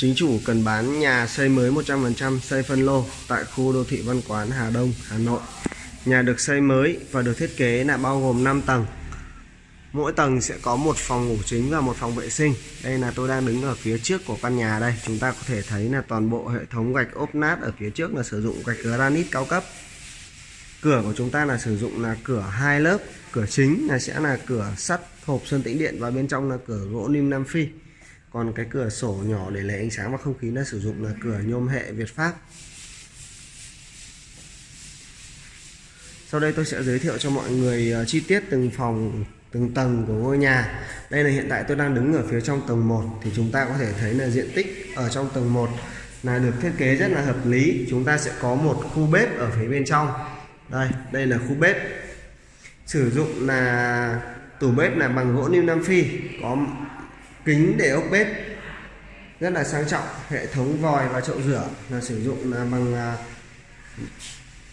Chính chủ cần bán nhà xây mới 100% xây phân lô tại khu đô thị Văn Quán Hà Đông, Hà Nội. Nhà được xây mới và được thiết kế là bao gồm 5 tầng. Mỗi tầng sẽ có một phòng ngủ chính và một phòng vệ sinh. Đây là tôi đang đứng ở phía trước của căn nhà đây. Chúng ta có thể thấy là toàn bộ hệ thống gạch ốp nát ở phía trước là sử dụng gạch granite cao cấp. Cửa của chúng ta là sử dụng là cửa hai lớp. Cửa chính là sẽ là cửa sắt hộp sơn tĩnh điện và bên trong là cửa gỗ lim Nam Phi còn cái cửa sổ nhỏ để lấy ánh sáng và không khí nó sử dụng là cửa nhôm hệ Việt Pháp. Sau đây tôi sẽ giới thiệu cho mọi người ờ, chi tiết từng phòng, từng tầng của ngôi nhà. Đây là hiện tại tôi đang đứng ở phía trong tầng 1 thì chúng ta có thể thấy là diện tích ở trong tầng 1 là được thiết kế rất là hợp lý. Chúng ta sẽ có một khu bếp ở phía bên trong. Đây đây là khu bếp. Sử dụng là, tủ bếp là bằng gỗ niêm nam phi, có kính để ốc bếp rất là sang trọng, hệ thống vòi và chậu rửa là sử dụng là bằng à,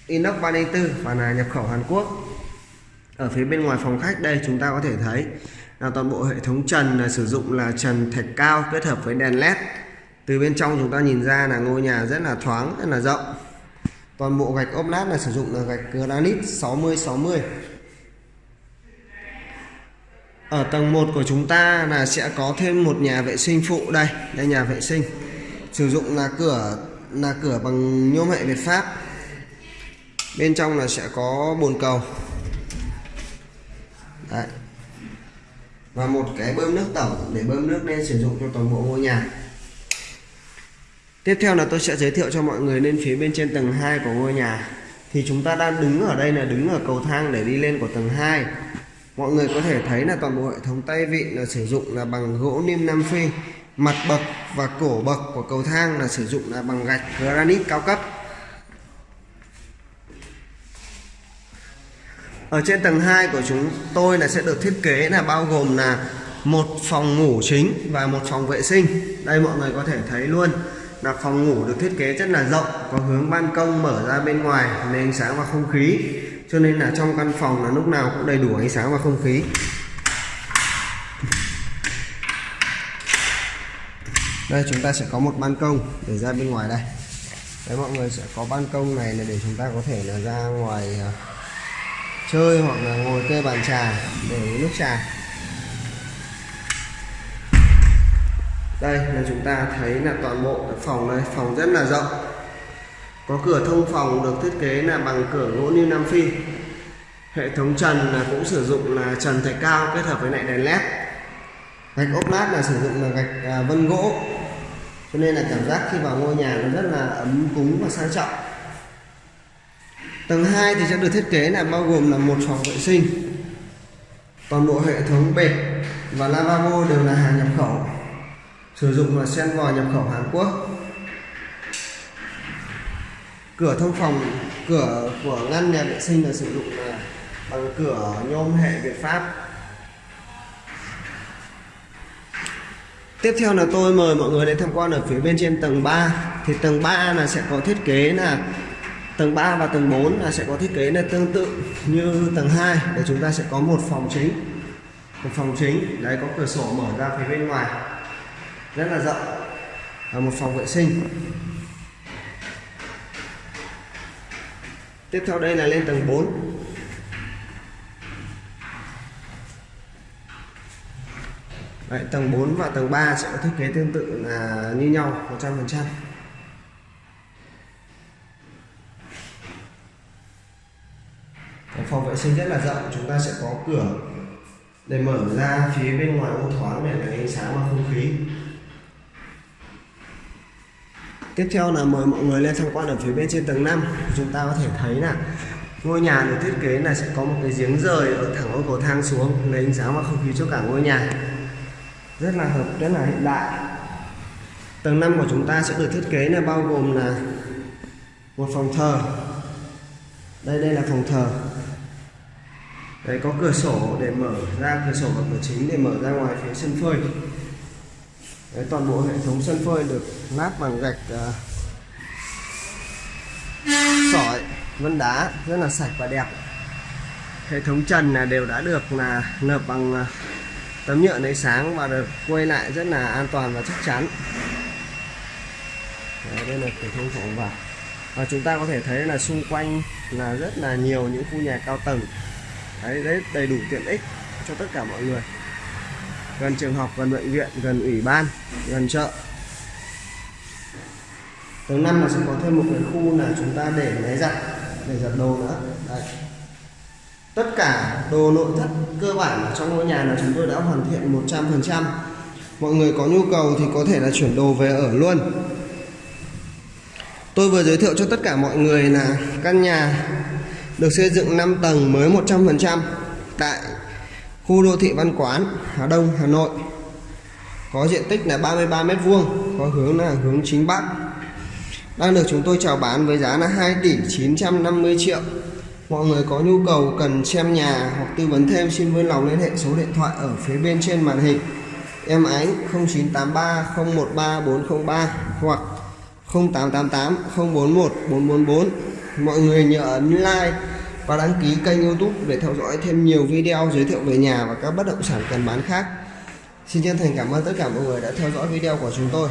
inox 304 và là nhập khẩu Hàn Quốc. Ở phía bên ngoài phòng khách đây chúng ta có thể thấy là toàn bộ hệ thống trần là sử dụng là trần thạch cao kết hợp với đèn led từ bên trong chúng ta nhìn ra là ngôi nhà rất là thoáng, rất là rộng. Toàn bộ gạch ốp lát là sử dụng là gạch granite 60 60 ở tầng 1 của chúng ta là sẽ có thêm một nhà vệ sinh phụ đây. Đây, nhà vệ sinh. Sử dụng là cửa là cửa bằng nhôm hệ Việt Pháp. Bên trong là sẽ có bồn cầu. Đấy. và một cái bơm nước tổng để bơm nước lên sử dụng cho toàn bộ ngôi nhà. Tiếp theo là tôi sẽ giới thiệu cho mọi người lên phía bên trên tầng 2 của ngôi nhà. Thì chúng ta đang đứng ở đây là đứng ở cầu thang để đi lên của tầng 2 mọi người có thể thấy là toàn bộ hệ thống tay vịn là sử dụng là bằng gỗ niêm Nam Phi, mặt bậc và cổ bậc của cầu thang là sử dụng là bằng gạch granite cao cấp. Ở trên tầng 2 của chúng tôi là sẽ được thiết kế là bao gồm là một phòng ngủ chính và một phòng vệ sinh. Đây mọi người có thể thấy luôn là phòng ngủ được thiết kế rất là rộng, có hướng ban công mở ra bên ngoài, nền ánh sáng và không khí cho nên là trong căn phòng là lúc nào cũng đầy đủ ánh sáng và không khí. Đây chúng ta sẽ có một ban công để ra bên ngoài đây. Đấy mọi người sẽ có ban công này là để chúng ta có thể là ra ngoài uh, chơi hoặc là ngồi kê bàn trà để nước trà. Đây là chúng ta thấy là toàn bộ phòng này phòng rất là rộng có cửa thông phòng được thiết kế là bằng cửa gỗ niêm nam phi. Hệ thống trần là cũng sử dụng là trần thạch cao kết hợp với lại đèn led. Gạch ốp lát là sử dụng là gạch à, vân gỗ. Cho nên là cảm giác khi vào ngôi nhà nó rất là ấm cúng và sang trọng. Tầng 2 thì sẽ được thiết kế là bao gồm là một phòng vệ sinh. Toàn bộ hệ thống bệt và lavabo đều là hàng nhập khẩu. Sử dụng là sen vòi nhập khẩu Hàn Quốc cửa thông phòng, cửa của ngăn nhà vệ sinh là sử dụng là bằng cửa nhôm hệ Việt Pháp. Tiếp theo là tôi mời mọi người đến tham quan ở phía bên trên tầng 3 Thì tầng 3 là sẽ có thiết kế là, Tầng 3 và tầng 4 là sẽ có thiết kế là tương tự như tầng 2 Để chúng ta sẽ có một phòng chính. Một phòng chính, Đấy, có cửa sổ mở ra phía bên ngoài. Rất là rộng. Và một phòng vệ sinh. Tiếp theo đây là lên tầng 4 Đấy, tầng 4 và tầng 3 sẽ có thiết kế tương tự là như nhau 100% phòng vệ sinh rất là rộng chúng ta sẽ có cửa để mở ra phía bên ngoài ô thoáng để lấy ánh sáng và không khí tiếp theo là mời mọi người lên tham quan ở phía bên trên tầng 5 chúng ta có thể thấy là ngôi nhà được thiết kế là sẽ có một cái giếng rời ở thẳng ô cầu thang xuống, lấy ánh sáng và không khí cho cả ngôi nhà. Rất là hợp, rất là hiện đại. Tầng 5 của chúng ta sẽ được thiết kế là bao gồm là một phòng thờ. Đây đây là phòng thờ. Đấy, có cửa sổ để mở ra, cửa sổ và cửa chính để mở ra ngoài phía sân phơi. Đấy, toàn bộ hệ thống sân phơi được lát bằng gạch uh, sỏi vân đá rất là sạch và đẹp. Hệ thống trần là đều đã được là nợp bằng uh, tấm nhựa lấy sáng và được quay lại rất là an toàn và chắc chắn. Đấy, đây là cửa thông phòng vào. Và chúng ta có thể thấy là xung quanh là rất là nhiều những khu nhà cao tầng. Đấy, đấy đầy đủ tiện ích cho tất cả mọi người. Gần trường học gần bệnh viện gần ủy ban gần chợ tầng năm là sẽ có thêm một cái khu là chúng ta để máy giặt để giặt đồ nữa đấy. tất cả đồ nội thất cơ bản ở trong ngôi nhà là chúng tôi đã hoàn thiện 100% mọi người có nhu cầu thì có thể là chuyển đồ về ở luôn tôi vừa giới thiệu cho tất cả mọi người là căn nhà được xây dựng 5 tầng mới 100% tại khu đô thị Văn Quán, Hà Đông, Hà Nội. Có diện tích là 33 mét vuông, có hướng là hướng chính bắc. Đang được chúng tôi chào bán với giá là 2 tỷ 950 triệu. Mọi người có nhu cầu cần xem nhà hoặc tư vấn thêm xin vui lòng liên hệ số điện thoại ở phía bên trên màn hình. Em Ánh 0983 013 403 hoặc 0888 041 444. Mọi người nhớ ấn like và đăng ký kênh youtube để theo dõi thêm nhiều video giới thiệu về nhà và các bất động sản cần bán khác. Xin chân thành cảm ơn tất cả mọi người đã theo dõi video của chúng tôi.